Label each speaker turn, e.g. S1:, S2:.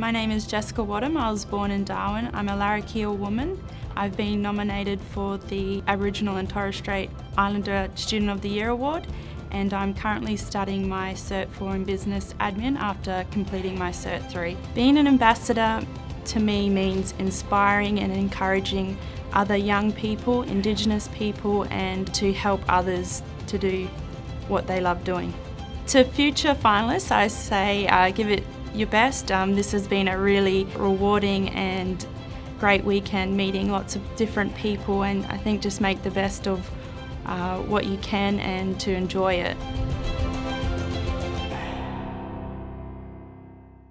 S1: My name is Jessica Wadham. I was born in Darwin. I'm a Larrakia woman. I've been nominated for the Aboriginal and Torres Strait Islander Student of the Year Award and I'm currently studying my Cert 4 in Business Admin after completing my Cert 3. Being an ambassador to me means inspiring and encouraging other young people, Indigenous people and to help others to do what they love doing. To future finalists I say uh, give it your best. Um, this has been a really rewarding and great weekend meeting lots of different people and I think just make the best of uh, what you can and to enjoy it.